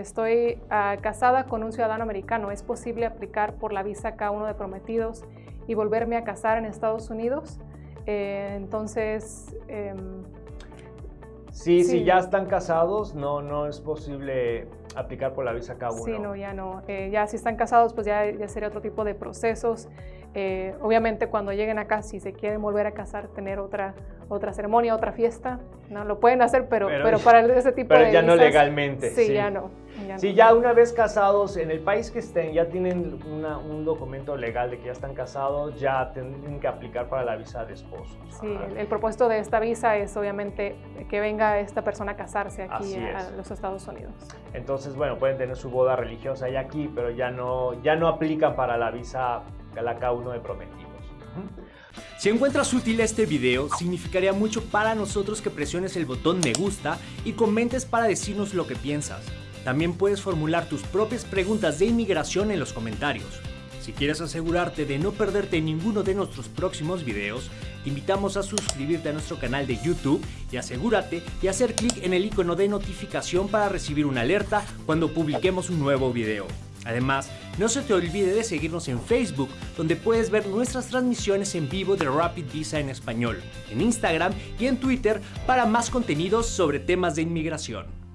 Estoy ah, casada con un ciudadano americano. ¿Es posible aplicar por la visa K1 de prometidos y volverme a casar en Estados Unidos? Eh, entonces... em, Sí, Sí. si ya están casados, no, no es posible aplicar por la visa K1. Sí, no, ya no. Eh, ya si están casados, pues ya, ya sería otro tipo de procesos. Eh, obviamente cuando lleguen acá, si se quieren volver a casar, tener otra, otra ceremonia, otra fiesta, no lo pueden hacer, pero, Pero- pero, para ese tipo pero de ya no legalmente, Sí, sí. ya no. Ya Si no. ya una vez casados, en el país que estén, ya tienen una- un documento legal de que ya están casados, ya tienen que aplicar para la visa de esposo. Sí, el, el propósito de esta visa es obviamente que venga esta persona a casarse aquí Así a, los Estados Unidos. Entonces, bueno, pueden tener su boda religiosa ya aquí, pero ya no, ya no aplican para la visa, la K1 de prometidos. Si encuentras útil este video, significaría mucho para nosotros que presiones el botón me gusta y comentes para decirnos lo que piensas. También puedes formular tus propias preguntas de inmigración en los comentarios. Si quieres asegurarte de no perderte ninguno de nuestros próximos videos, te invitamos a suscribirte a nuestro canal de YouTube y asegúrate de hacer clic en el icono de notificación para recibir una alerta cuando publiquemos un nuevo video. Además, no se te olvide de seguirnos en Facebook, donde puedes ver nuestras transmisiones en vivo de Rapid Visa en español, en Instagram y en Twitter para más contenidos sobre temas de inmigración.